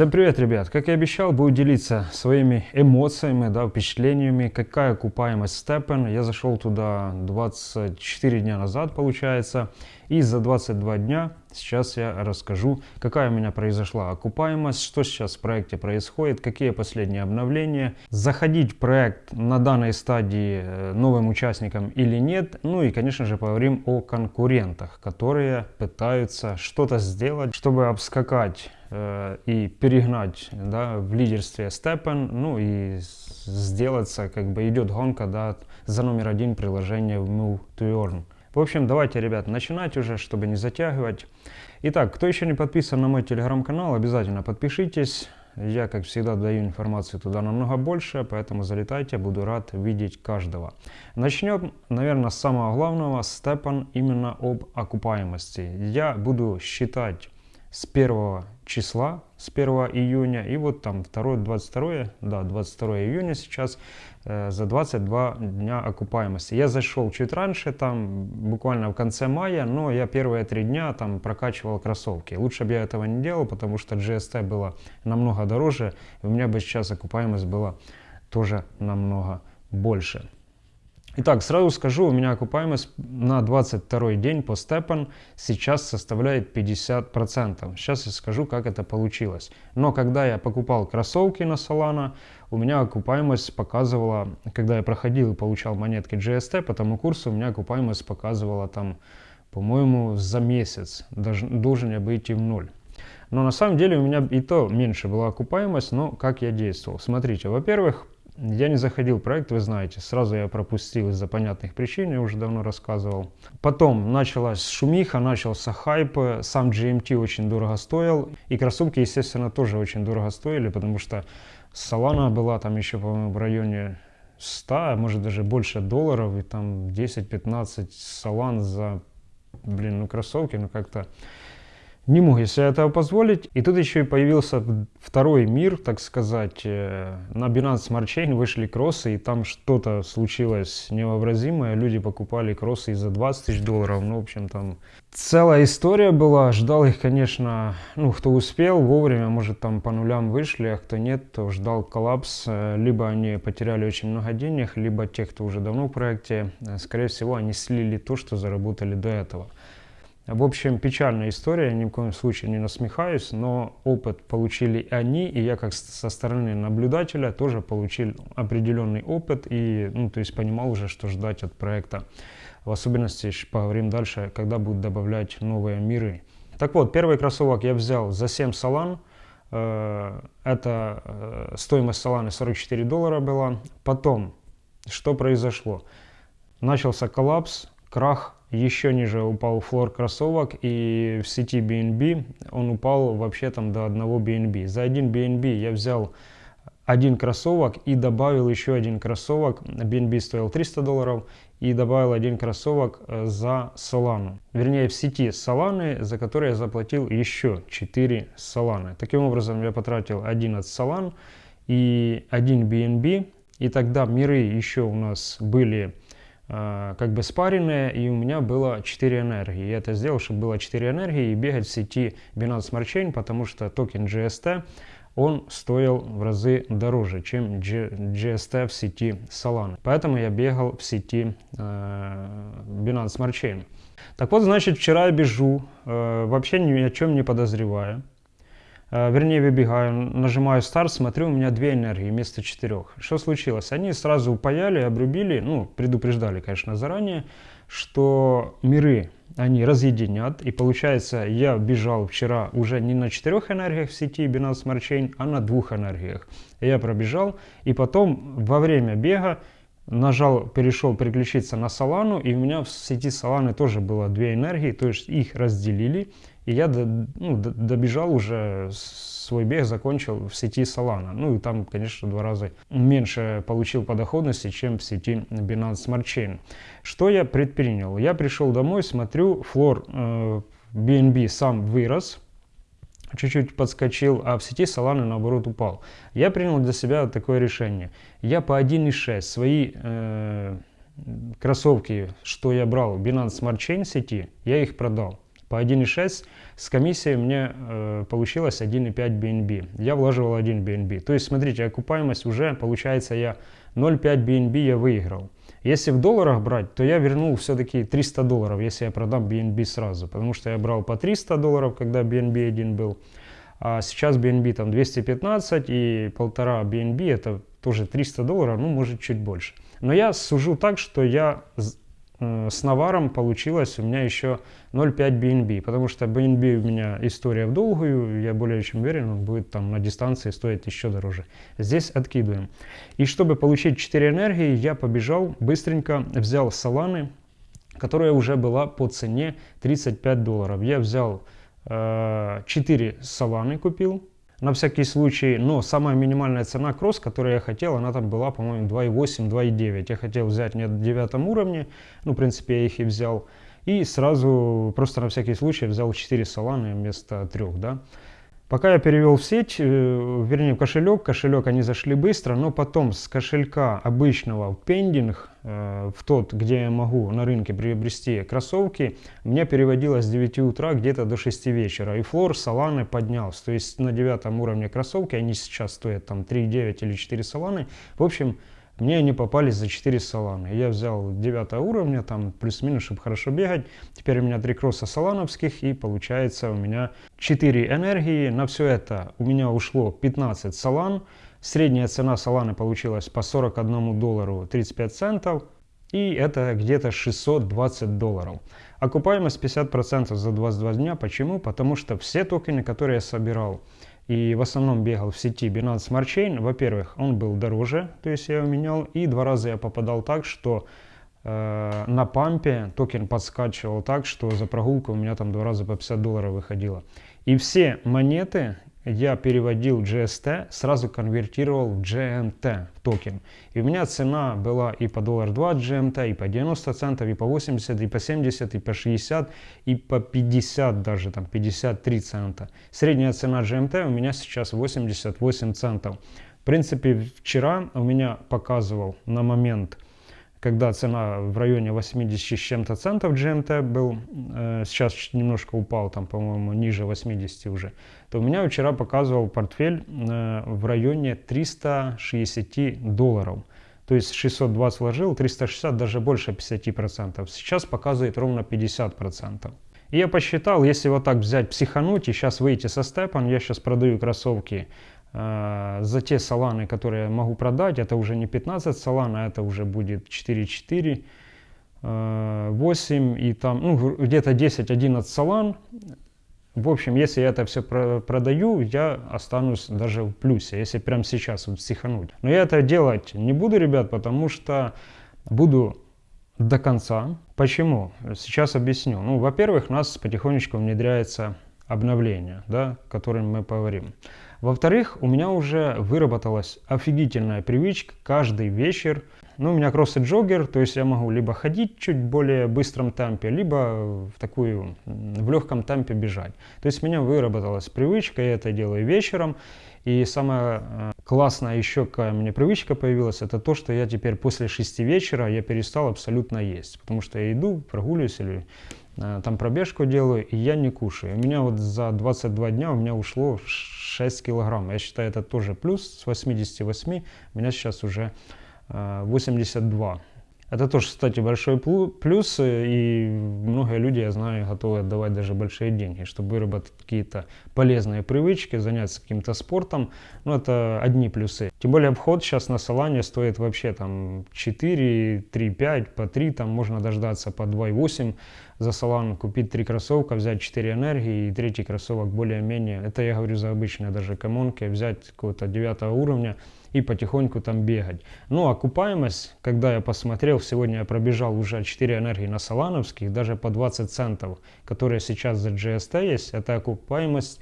Всем привет, ребят! Как и обещал, буду делиться своими эмоциями, да, впечатлениями, какая окупаемость Steppen. Я зашел туда 24 дня назад, получается, и за 22 дня сейчас я расскажу, какая у меня произошла окупаемость, что сейчас в проекте происходит, какие последние обновления, заходить в проект на данной стадии э, новым участникам или нет, ну и, конечно же, поговорим о конкурентах, которые пытаются что-то сделать, чтобы обскакать Э, и перегнать да, в лидерстве Степен, ну и сделаться, как бы идет гонка да, за номер один приложения в Move to Earn. В общем, давайте, ребят, начинать уже, чтобы не затягивать. Итак, кто еще не подписан на мой телеграм-канал, обязательно подпишитесь. Я, как всегда, даю информацию туда намного больше, поэтому залетайте, буду рад видеть каждого. Начнем, наверное, с самого главного, Степан именно об окупаемости. Я буду считать с 1 числа, с 1 июня, и вот там 2, 22, да, 22 июня сейчас, э, за 22 дня окупаемости. Я зашел чуть раньше, там буквально в конце мая, но я первые три дня там прокачивал кроссовки. Лучше бы я этого не делал, потому что GST было намного дороже, и у меня бы сейчас окупаемость была тоже намного больше. Итак, сразу скажу, у меня окупаемость на 22 день по степан сейчас составляет 50%. Сейчас я скажу, как это получилось. Но когда я покупал кроссовки на Solana, у меня окупаемость показывала, когда я проходил и получал монетки GST по тому курсу, у меня окупаемость показывала там, по-моему, за месяц. Даже, должен я быть и в ноль. Но на самом деле у меня и то меньше была окупаемость, но как я действовал. Смотрите, во-первых, я не заходил в проект, вы знаете, сразу я пропустил из-за понятных причин, я уже давно рассказывал. Потом началась шумиха, начался хайп, сам GMT очень дорого стоил, и кроссовки, естественно, тоже очень дорого стоили, потому что Solana была там еще, по-моему, в районе 100, а может даже больше долларов, и там 10-15 салан за, блин, ну кроссовки, ну как-то не мог я себе этого позволить. И тут еще и появился второй мир, так сказать. Э, на Binance Smart Chain вышли кроссы, и там что-то случилось невообразимое. Люди покупали кроссы за 20 тысяч долларов. Ну, в общем, там целая история была. Ждал их, конечно, ну, кто успел вовремя, может, там по нулям вышли, а кто нет, то ждал коллапс. Э, либо они потеряли очень много денег, либо те, кто уже давно в проекте, э, скорее всего, они слили то, что заработали до этого. В общем, печальная история, ни в коем случае не насмехаюсь, но опыт получили они, и я как со стороны наблюдателя тоже получил определенный опыт, и, ну, то есть понимал уже, что ждать от проекта. В особенности, поговорим дальше, когда будут добавлять новые миры. Так вот, первый кроссовок я взял за 7 салан, э, это э, стоимость саланы 44 доллара была. Потом, что произошло? Начался коллапс, крах еще ниже упал флор кроссовок и в сети BNB он упал вообще там до одного BNB. За один BNB я взял один кроссовок и добавил еще один кроссовок. BNB стоил 300 долларов и добавил один кроссовок э, за Solana. Вернее в сети Solana, за который я заплатил еще 4 Solana. Таким образом я потратил 11 Solana и один BNB. И тогда миры еще у нас были как бы спаренные, и у меня было 4 энергии. Я это сделал, чтобы было 4 энергии и бегать в сети Binance Smart Chain, потому что токен GST, он стоил в разы дороже, чем GST в сети Solana. Поэтому я бегал в сети э, Binance Smart Chain. Так вот, значит, вчера я бежу, э, вообще ни о чем не подозревая. Э, вернее выбегаю, нажимаю старт, смотрю, у меня две энергии вместо четырех. Что случилось? Они сразу упаяли, обрубили, ну, предупреждали, конечно, заранее, что миры они разъединят. И получается, я бежал вчера уже не на четырех энергиях в сети Binance Smart Chain, а на двух энергиях. Я пробежал, и потом во время бега нажал, перешел переключиться на Solana, и у меня в сети Solana тоже было две энергии, то есть их разделили. И я до, ну, добежал уже, свой бег закончил в сети Solana. Ну и там, конечно, два раза меньше получил по доходности, чем в сети Binance Smart Chain. Что я предпринял? Я пришел домой, смотрю, флор э, BNB сам вырос, чуть-чуть подскочил, а в сети Solana наоборот упал. Я принял для себя такое решение. Я по 1.6 свои э, кроссовки, что я брал Binance Smart Chain сети, я их продал по 1.6 с комиссией мне э, получилось 1.5 BNB. Я вложил 1 BNB. То есть, смотрите, окупаемость уже, получается, я 0.5 BNB я выиграл. Если в долларах брать, то я вернул все-таки 300 долларов, если я продам BNB сразу. Потому что я брал по 300 долларов, когда BNB один был. А сейчас BNB там 215 и полтора BNB это тоже 300 долларов, ну может чуть больше. Но я сужу так, что я с наваром получилось у меня еще 0,5 BNB, потому что BNB у меня история в долгую, я более чем уверен, он будет там на дистанции стоить еще дороже. Здесь откидываем. И чтобы получить 4 энергии, я побежал, быстренько взял саланы, которая уже была по цене 35 долларов. Я взял 4 э, саланы купил, на всякий случай, но самая минимальная цена кросс, которую я хотел, она там была, по-моему, 2.8, 2.9. Я хотел взять не на девятом уровне, ну, в принципе, я их и взял. И сразу, просто на всякий случай, взял 4 саланы вместо 3, да. Пока я перевел в сеть, э, вернее в кошелек, кошелек они зашли быстро, но потом с кошелька обычного в пендинг, в тот, где я могу на рынке приобрести кроссовки, мне переводилось с 9 утра где-то до 6 вечера. И флор саланы поднялся. То есть на девятом уровне кроссовки, они сейчас стоят там 3,9 или 4 саланы. В общем, мне они попались за 4 салана. Я взял 9 уровня, там плюс-минус, чтобы хорошо бегать. Теперь у меня 3 кросса салановских и получается у меня 4 энергии. На все это у меня ушло 15 салан. Средняя цена саланы получилась по 41 доллару 35 центов. И это где-то 620 долларов. Окупаемость 50% за 22 дня. Почему? Потому что все токены, которые я собирал, и в основном бегал в сети Binance Smart Chain. Во-первых, он был дороже, то есть я его менял, и два раза я попадал так, что э, на пампе токен подскачивал так, что за прогулку у меня там два раза по 50 долларов выходило. И все монеты я переводил GST, сразу конвертировал в GMT, в токен. И у меня цена была и по доллар 2 GMT, и по 90 центов, и по 80, и по 70, и по 60, и по 50 даже, там 53 цента. Средняя цена GMT у меня сейчас 88 центов. В принципе, вчера у меня показывал на момент когда цена в районе 80 с чем-то центов GMT был, э, сейчас немножко упал, там, по-моему, ниже 80 уже, то у меня вчера показывал портфель э, в районе 360 долларов. То есть 620 вложил, 360, даже больше 50%. Сейчас показывает ровно 50%. И я посчитал, если вот так взять, психануть и сейчас выйти со степом, я сейчас продаю кроссовки за те саланы, которые я могу продать, это уже не 15 салан, а это уже будет 4-4, э, 8 и там, ну, где-то 10-11 салан. В общем, если я это все про продаю, я останусь даже в плюсе, если прямо сейчас вот психануть. Но я это делать не буду, ребят, потому что буду до конца. Почему? Сейчас объясню. Ну, во-первых, у нас потихонечку внедряется обновление, да, о котором мы поговорим. Во-вторых, у меня уже выработалась офигительная привычка каждый вечер. Ну, у меня кросс джоггер, то есть я могу либо ходить чуть более быстром темпе, либо в такую, в легком темпе бежать. То есть у меня выработалась привычка, я это делаю вечером. И самая э, классная еще какая мне привычка появилась, это то, что я теперь после 6 вечера я перестал абсолютно есть. Потому что я иду, прогуливаюсь или там пробежку делаю, и я не кушаю. У меня вот за 22 дня у меня ушло 6 килограмм. Я считаю, это тоже плюс. С 88 у меня сейчас уже 82. Э, это тоже, кстати, большой плюс, и многие люди, я знаю, готовы отдавать даже большие деньги, чтобы выработать какие-то полезные привычки, заняться каким-то спортом. Ну, это одни плюсы. Тем более вход сейчас на Солане стоит вообще там 4, 3, 5, по 3, там можно дождаться по 2,8 за Солан, купить 3 кроссовка, взять 4 энергии и третий кроссовок более-менее. Это я говорю за обычные даже комонки, взять какого-то 9 уровня, и потихоньку там бегать. Ну, окупаемость, когда я посмотрел, сегодня я пробежал уже 4 энергии на Солановских, даже по 20 центов, которые сейчас за GST есть, это окупаемость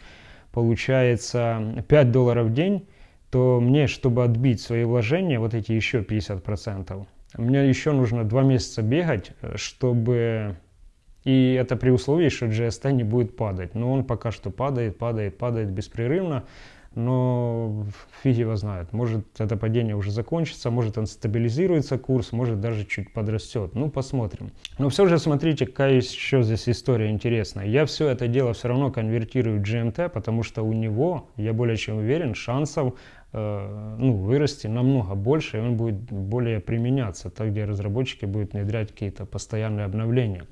получается 5 долларов в день, то мне, чтобы отбить свои вложения, вот эти еще 50%, мне еще нужно 2 месяца бегать, чтобы... И это при условии, что GST не будет падать. Но он пока что падает, падает, падает беспрерывно. Но фиг его знает. Может это падение уже закончится, может он стабилизируется курс, может даже чуть подрастет. Ну, посмотрим. Но все же смотрите, какая еще здесь история интересная. Я все это дело все равно конвертирую в GMT, потому что у него, я более чем уверен, шансов э, ну, вырасти намного больше, и он будет более применяться, так где разработчики будут внедрять какие-то постоянные обновления.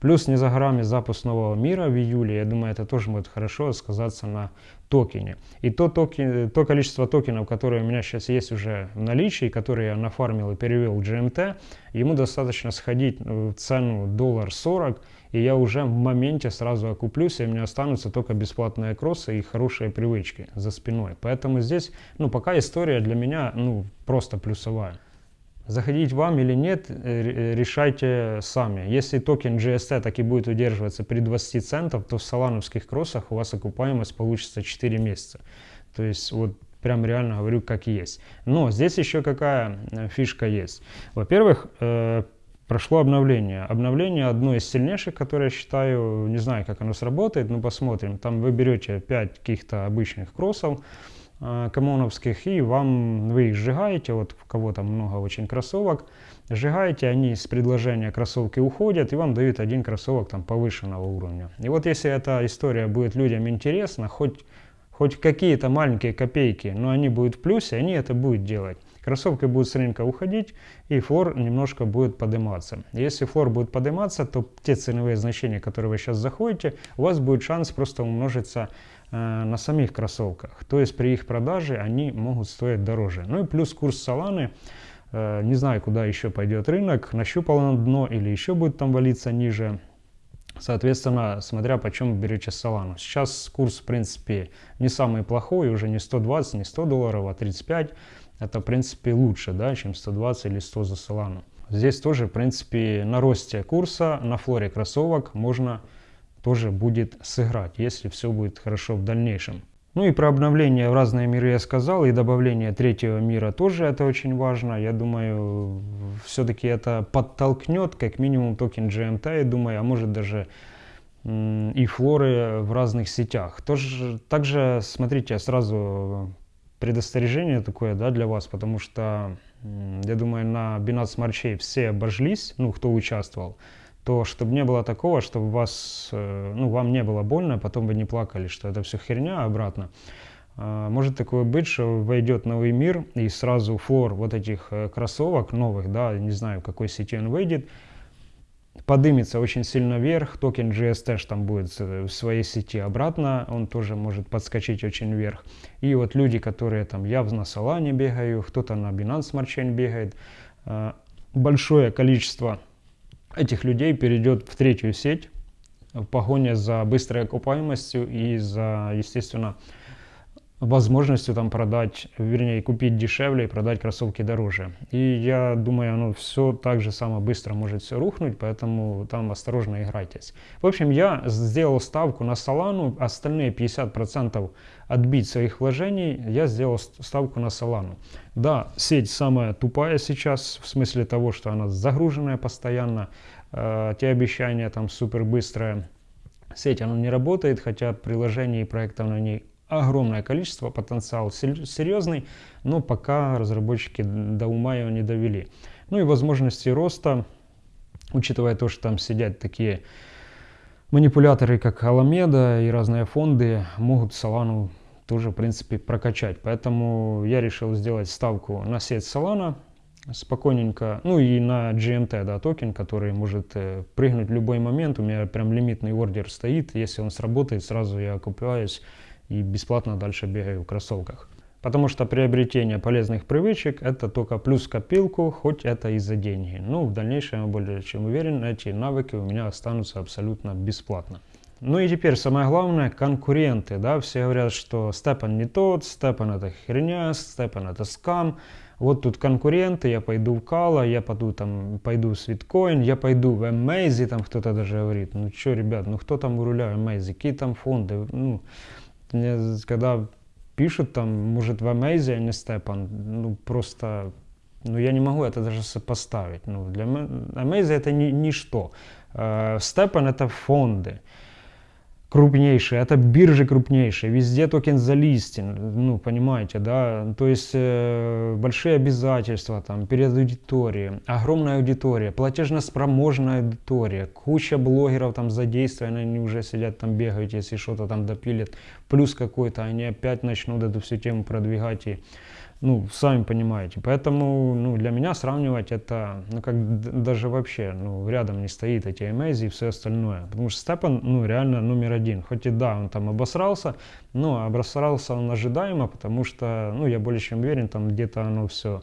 Плюс не за горами запуск нового мира в июле, я думаю, это тоже будет хорошо сказаться на токене. И то, токен, то количество токенов, которые у меня сейчас есть уже в наличии, которые я нафармил и перевел в GMT, ему достаточно сходить в цену доллар 40, и я уже в моменте сразу окуплюсь, и у меня останутся только бесплатные кроссы и хорошие привычки за спиной. Поэтому здесь, ну, пока история для меня, ну, просто плюсовая. Заходить вам или нет, э, э, решайте сами. Если токен GST так и будет удерживаться при 20 центов, то в салановских кроссах у вас окупаемость получится 4 месяца. То есть вот прям реально говорю как есть. Но здесь еще какая э, фишка есть. Во-первых, прошло обновление. Обновление одно из сильнейших, которое я считаю, не знаю, как оно сработает, но посмотрим. Там вы берете 5 каких-то обычных кроссов, комоновских, и вам, вы их сжигаете, вот у кого там много очень кроссовок, сжигаете, они с предложения кроссовки уходят, и вам дают один кроссовок там повышенного уровня. И вот если эта история будет людям интересна, хоть, хоть какие-то маленькие копейки, но они будут в плюсе, они это будут делать. Кроссовки будут с рынка уходить, и флор немножко будет подниматься. Если флор будет подниматься, то те ценовые значения, которые вы сейчас заходите, у вас будет шанс просто умножиться на самих кроссовках. То есть при их продаже они могут стоить дороже. Ну и плюс курс Соланы, э, не знаю, куда еще пойдет рынок, нащупал на дно или еще будет там валиться ниже. Соответственно, смотря по чем берете Солану. Сейчас курс, в принципе, не самый плохой, уже не 120, не 100 долларов, а 35. Это, в принципе, лучше, да, чем 120 или 100 за Солану. Здесь тоже, в принципе, на росте курса, на флоре кроссовок можно тоже будет сыграть, если все будет хорошо в дальнейшем. Ну и про обновление в разные миры я сказал, и добавление третьего мира тоже это очень важно. Я думаю, все-таки это подтолкнет как минимум токен GMT, я думаю, а может даже и флоры в разных сетях. Тоже, также, смотрите, сразу предостережение такое да, для вас, потому что, я думаю, на Binance Smart Chain все обожглись, ну, кто участвовал то чтобы не было такого, чтобы вас, э, ну, вам не было больно, а потом вы не плакали, что это все херня обратно. А, может такое быть, что войдет новый мир и сразу флор вот этих э, кроссовок новых, да, не знаю, в какой сети он выйдет, подымется очень сильно вверх, токен GST там будет в своей сети обратно, он тоже может подскочить очень вверх. И вот люди, которые там явно на Solana бегают, кто-то на Binance Smart Chain бегает, большое количество этих людей перейдет в третью сеть. В погоне за быстрой окупаемостью и за, естественно, возможностью там продать, вернее, купить дешевле и продать кроссовки дороже. И я думаю, оно все так же само быстро может все рухнуть, поэтому там осторожно играйтесь. В общем, я сделал ставку на Solana, остальные 50% отбить своих вложений, я сделал ставку на Solana. Да, сеть самая тупая сейчас, в смысле того, что она загруженная постоянно, э, те обещания там супер быстрые. Сеть, она не работает, хотя приложений и проектов на ней огромное количество, потенциал серьезный, но пока разработчики до ума его не довели. Ну и возможности роста, учитывая то, что там сидят такие манипуляторы, как Alameda и разные фонды, могут Solana тоже, в принципе, прокачать. Поэтому я решил сделать ставку на сеть Solana, спокойненько, ну и на GMT, да, токен, который может э, прыгнуть в любой момент. У меня прям лимитный ордер стоит, если он сработает, сразу я окупаюсь и бесплатно дальше бегаю в кроссовках. Потому что приобретение полезных привычек это только плюс копилку, хоть это и за деньги. Ну, в дальнейшем я более чем уверен, эти навыки у меня останутся абсолютно бесплатно. Ну и теперь самое главное, конкуренты, да, все говорят, что Степан не тот, Степан это херня, Степан это скам, вот тут конкуренты, я пойду в Кала, я пойду там, пойду в Свиткоин, я пойду в Amazing, там кто-то даже говорит, ну что, ребят, ну кто там у руля Amazing, какие там фонды, ну, мне, когда пишут там, может, в Амейзе, а не Степан, ну, просто, ну, я не могу это даже сопоставить. Ну, для Амейзе это ни, ничто. Степан это фонды. Крупнейшие, это биржи крупнейшие, везде токен залистен, ну, понимаете, да, то есть э, большие обязательства там перед аудиторией, огромная аудитория, платежно-спроможная аудитория, куча блогеров там задействованы, они уже сидят там бегают, если что-то там допилят, плюс какой-то, они опять начнут эту всю тему продвигать и ну, сами понимаете. Поэтому, ну, для меня сравнивать это, ну, как даже вообще, ну, рядом не стоит эти Amaze и все остальное. Потому что Степан, ну, реально номер один. Хоть и да, он там обосрался, но обосрался он ожидаемо, потому что, ну, я более чем уверен, там где-то оно все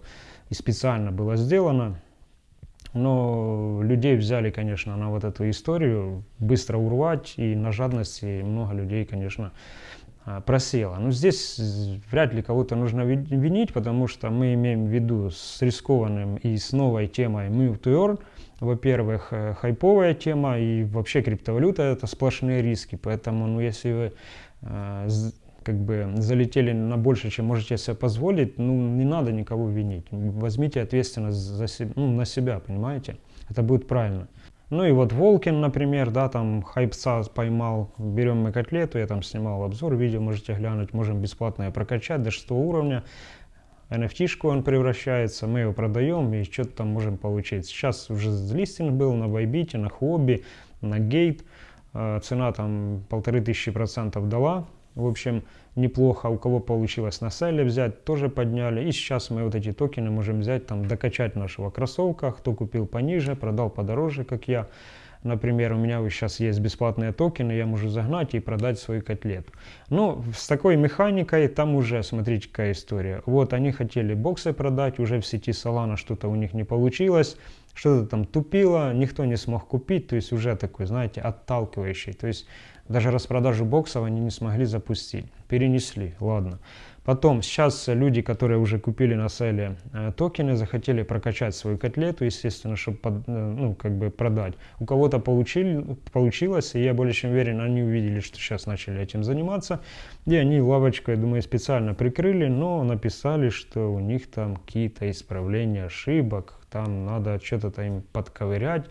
и специально было сделано. Но людей взяли, конечно, на вот эту историю быстро урвать, и на жадности много людей, конечно, просела. Но здесь вряд ли кого-то нужно винить, потому что мы имеем в виду с рискованным и с новой темой Move to Earn. Во-первых, э, хайповая тема и вообще криптовалюта это сплошные риски. Поэтому, ну, если вы э, как бы залетели на больше, чем можете себе позволить, ну, не надо никого винить. Возьмите ответственность за ну, на себя, понимаете? Это будет правильно. Ну и вот Волкин, например, да, там хайпса поймал, берем мы котлету, я там снимал обзор, видео можете глянуть, можем бесплатно прокачать до 6 уровня. NFT-шку он превращается, мы его продаем и что-то там можем получить. Сейчас уже листинг был на Bybit, на Хобби, на Gate. Э, цена там полторы тысячи процентов дала. В общем, неплохо. У кого получилось на селе взять, тоже подняли. И сейчас мы вот эти токены можем взять, там, докачать нашего кроссовка. Кто купил пониже, продал подороже, как я. Например, у меня сейчас есть бесплатные токены, я могу загнать и продать свою котлету. Но с такой механикой там уже, смотрите, какая история. Вот они хотели боксы продать, уже в сети Solana что-то у них не получилось, что-то там тупило, никто не смог купить, то есть уже такой, знаете, отталкивающий. То есть даже распродажу боксов они не смогли запустить. Перенесли, ладно. Потом, сейчас люди, которые уже купили на селе э, токены, захотели прокачать свою котлету, естественно, чтобы под, э, ну, как бы продать. У кого-то получилось, и я более чем уверен, они увидели, что сейчас начали этим заниматься. И они лавочку, я думаю, специально прикрыли, но написали, что у них там какие-то исправления ошибок, там надо что-то им подковырять.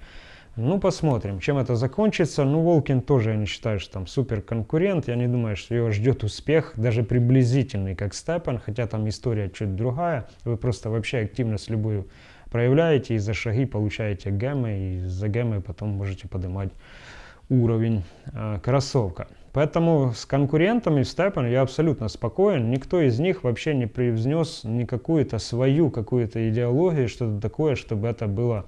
Ну, посмотрим, чем это закончится. Ну, Волкин тоже, я не считаю, что там супер конкурент. Я не думаю, что его ждет успех, даже приблизительный, как Степан, хотя там история чуть другая. Вы просто вообще активность любую проявляете и за шаги получаете гемы, и за гемы потом можете поднимать уровень э, кроссовка. Поэтому с конкурентами в Степан я абсолютно спокоен. Никто из них вообще не привнес ни какую-то свою какую-то идеологию, что-то такое, чтобы это было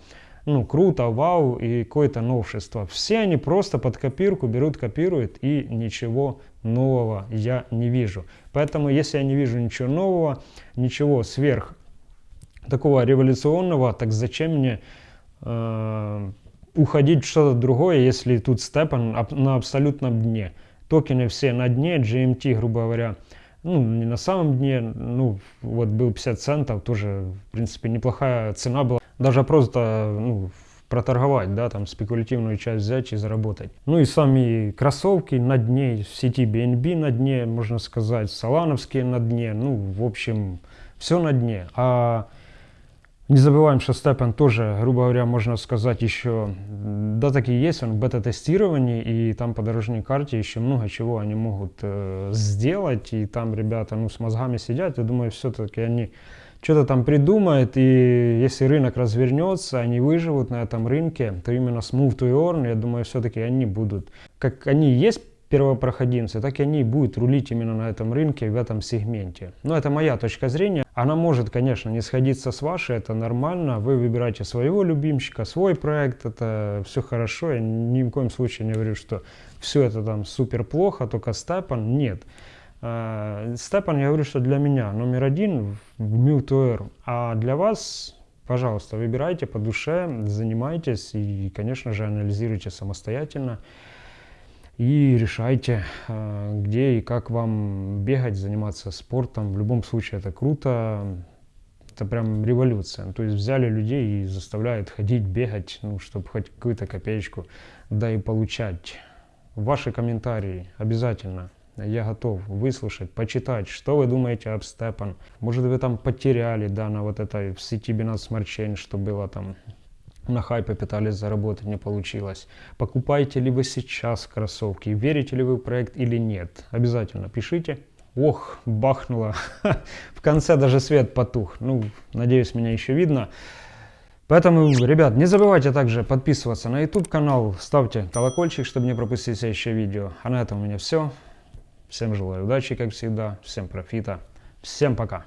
ну, круто, вау и какое-то новшество. Все они просто под копирку берут, копируют и ничего нового я не вижу. Поэтому если я не вижу ничего нового, ничего сверх такого революционного, так зачем мне э, уходить в что-то другое, если тут степан на абсолютном дне. Токены все на дне, GMT, грубо говоря, ну, не на самом дне, ну, вот был 50 центов, тоже, в принципе, неплохая цена была даже просто ну, проторговать, да, там спекулятивную часть взять и заработать. Ну и сами кроссовки на дне, в сети BNB на дне, можно сказать, салановские на дне, ну, в общем, все на дне. А не забываем, что Степан тоже, грубо говоря, можно сказать, еще, да, так и есть, он в бета-тестировании, и там по дорожной карте еще много чего они могут э, сделать, и там ребята, ну, с мозгами сидят, я думаю, все-таки они что-то там придумает, и если рынок развернется, они выживут на этом рынке, то именно с Move to Earn, я думаю, все-таки они будут, как они есть первопроходимцы, так и они будут рулить именно на этом рынке, в этом сегменте. Но это моя точка зрения. Она может, конечно, не сходиться с вашей, это нормально. Вы выбираете своего любимчика, свой проект, это все хорошо. Я ни в коем случае не говорю, что все это там супер плохо, только Степан. Нет. Э, Степан, я говорю, что для меня номер один в Mute а для вас, пожалуйста, выбирайте по душе, занимайтесь и, конечно же, анализируйте самостоятельно и решайте, э, где и как вам бегать, заниматься спортом. В любом случае это круто, это прям революция. То есть взяли людей и заставляют ходить, бегать, ну, чтобы хоть какую-то копеечку, да и получать. Ваши комментарии обязательно я готов выслушать, почитать, что вы думаете об Степан. Может вы там потеряли, да, на вот этой в сети Binance Smart Chain, что было там на хайпе пытались заработать, не получилось. Покупаете ли вы сейчас кроссовки, верите ли вы в проект или нет? Обязательно пишите. Ох, бахнуло. В конце даже свет потух. Ну, надеюсь, меня еще видно. Поэтому, ребят, не забывайте также подписываться на YouTube канал, ставьте колокольчик, чтобы не пропустить следующее видео. А на этом у меня все. Всем желаю удачи, как всегда, всем профита, всем пока.